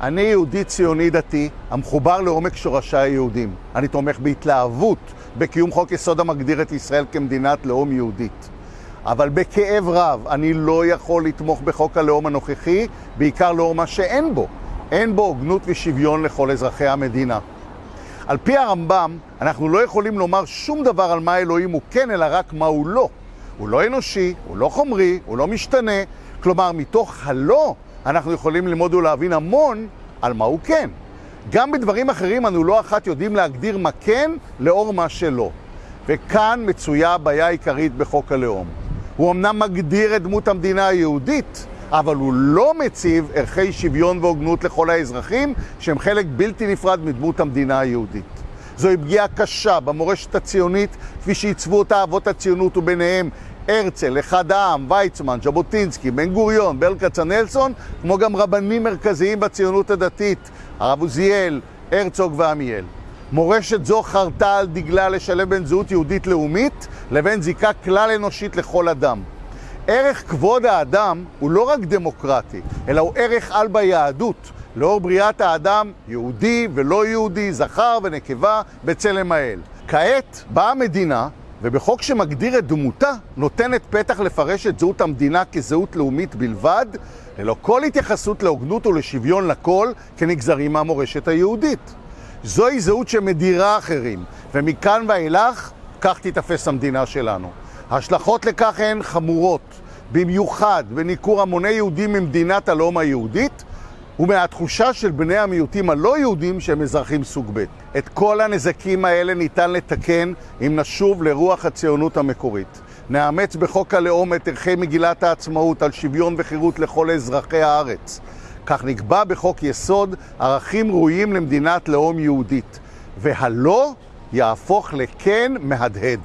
אני יהודי ציוני דתי, המחובר לעומק שורשי היהודים. אני תומך בהתלהבות בקיום חוק יסוד המגדיר את ישראל כמדינת לאום יהודית. אבל בכאב רב אני לא יכול לתמוך בחוק הלאום הנוכחי, בעיקר לאור מה שאין בו. אין בו הוגנות ושוויון לכל אזרחי המדינה. על פי הרמב"ם, אנחנו לא יכולים לומר שום דבר על מה אלוהים הוא כן, אלא רק מה הוא לא. הוא לא אנושי, הוא לא חומרי, הוא לא משתנה. כלומר, מתוך הלא אנחנו יכולים ללמוד ולהבין המון על מה הוא כן. גם בדברים אחרים אנו לא אחת יודעים להגדיר מה כן לאור מה שלא. וכאן מצויה הבעיה העיקרית בחוק הלאום. הוא אמנם מגדיר את דמות המדינה היהודית, אבל הוא לא מציב ערכי שוויון והוגנות לכל האזרחים, שהם חלק בלתי נפרד מדמות המדינה היהודית. זוהי פגיעה קשה במורשת הציונית, כפי שעיצבו אותה אבות הציונות וביניהם הרצל, אחד העם, ויצמן, ז'בוטינסקי, בן גוריון, ברל כצנלסון, כמו גם רבנים מרכזיים בציונות הדתית, הרב עוזיאל, הרצוג ועמיאל. מורשת זו חרתה על דגלה לשלב בין זהות יהודית לאומית לבין זיקה כלל אנושית לכל אדם. ערך כבוד האדם הוא לא רק דמוקרטי, אלא הוא ערך על ביהדות, לאור בריאת האדם, יהודי ולא יהודי, זכר ונקבה, בצלם האל. כעת באה המדינה, ובחוק שמגדיר את דמותה, נותנת פתח לפרש את זהות המדינה כזהות לאומית בלבד, ללא כל התייחסות להוגנות ולשוויון לכל, כנגזרים מהמורשת היהודית. זוהי זהות שמדירה אחרים, ומכאן ואילך, כך תיתפס המדינה שלנו. ההשלכות לכך הן חמורות, במיוחד בניכור המוני יהודים ממדינת הלאום היהודית, ומהתחושה של בני המיעוטים הלא יהודים שהם אזרחים סוג ב'. את כל הנזקים האלה ניתן לתקן אם נשוב לרוח הציונות המקורית. נאמץ בחוק הלאום את ערכי מגילת העצמאות על שוויון וחירות לכל אזרחי הארץ. כך נקבע בחוק יסוד ערכים ראויים למדינת לאום יהודית, והלא יהפוך לכן מהדהד.